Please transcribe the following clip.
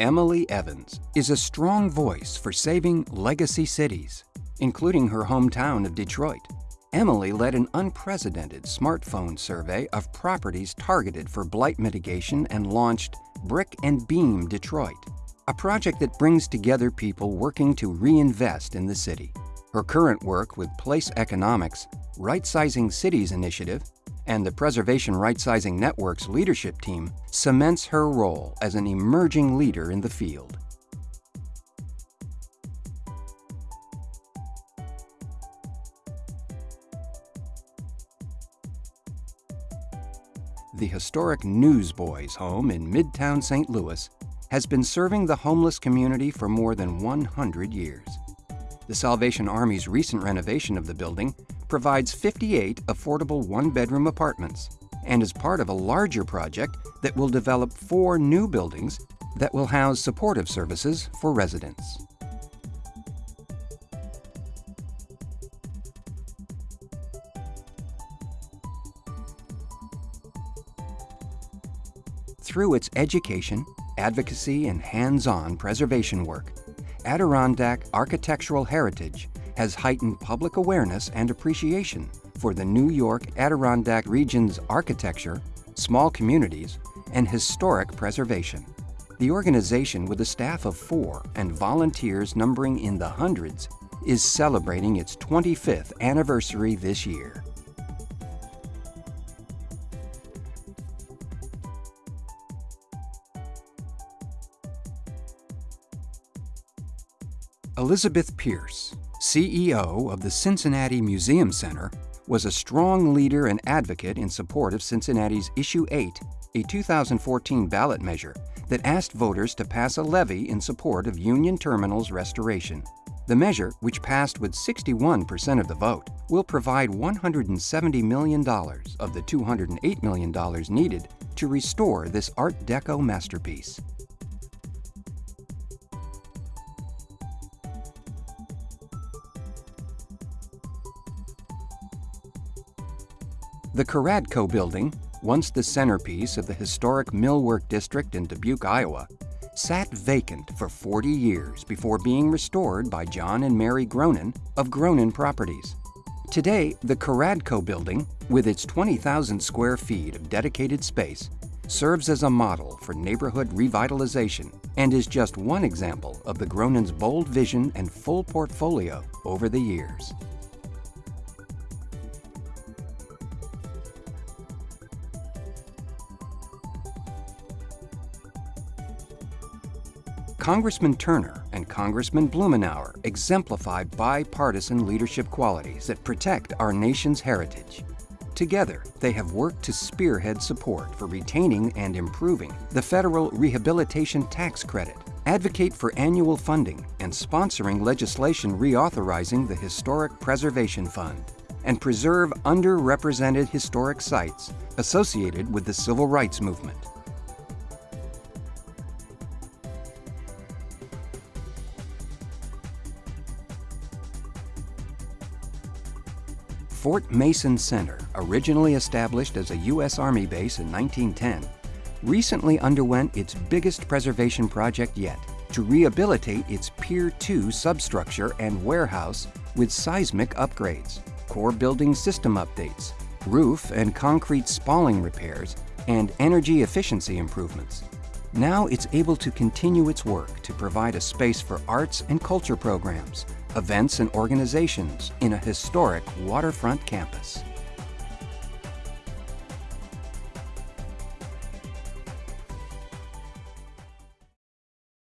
Emily Evans is a strong voice for saving legacy cities, including her hometown of Detroit. Emily led an unprecedented smartphone survey of properties targeted for blight mitigation and launched Brick and Beam Detroit, a project that brings together people working to reinvest in the city. Her current work with Place Economics, Right Sizing Cities Initiative, and the Preservation Rightsizing Network's leadership team cements her role as an emerging leader in the field. The historic Newsboys home in Midtown St. Louis has been serving the homeless community for more than 100 years. The Salvation Army's recent renovation of the building provides 58 affordable one-bedroom apartments and is part of a larger project that will develop four new buildings that will house supportive services for residents. Through its education, advocacy, and hands-on preservation work, Adirondack Architectural Heritage has heightened public awareness and appreciation for the New York Adirondack region's architecture, small communities, and historic preservation. The organization, with a staff of four and volunteers numbering in the hundreds, is celebrating its 25th anniversary this year. Elizabeth Pierce, CEO of the Cincinnati Museum Center, was a strong leader and advocate in support of Cincinnati's Issue 8, a 2014 ballot measure that asked voters to pass a levy in support of Union Terminal's restoration. The measure, which passed with 61% of the vote, will provide $170 million of the $208 million needed to restore this Art Deco masterpiece. The Caradco Building, once the centerpiece of the historic Millwork District in Dubuque, Iowa, sat vacant for 40 years before being restored by John and Mary Gronen of Gronen Properties. Today, the Caradco Building, with its 20,000 square feet of dedicated space, serves as a model for neighborhood revitalization and is just one example of the Gronen's bold vision and full portfolio over the years. Congressman Turner and Congressman Blumenauer exemplify bipartisan leadership qualities that protect our nation's heritage. Together, they have worked to spearhead support for retaining and improving the federal Rehabilitation Tax Credit, advocate for annual funding and sponsoring legislation reauthorizing the Historic Preservation Fund, and preserve underrepresented historic sites associated with the Civil Rights Movement. Fort Mason Center, originally established as a U.S. Army base in 1910, recently underwent its biggest preservation project yet to rehabilitate its Pier 2 substructure and warehouse with seismic upgrades, core building system updates, roof and concrete spalling repairs, and energy efficiency improvements. Now it's able to continue its work to provide a space for arts and culture programs, events and organizations in a historic waterfront campus.